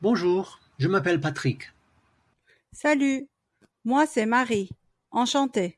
Bonjour, je m'appelle Patrick. Salut, moi c'est Marie, enchantée.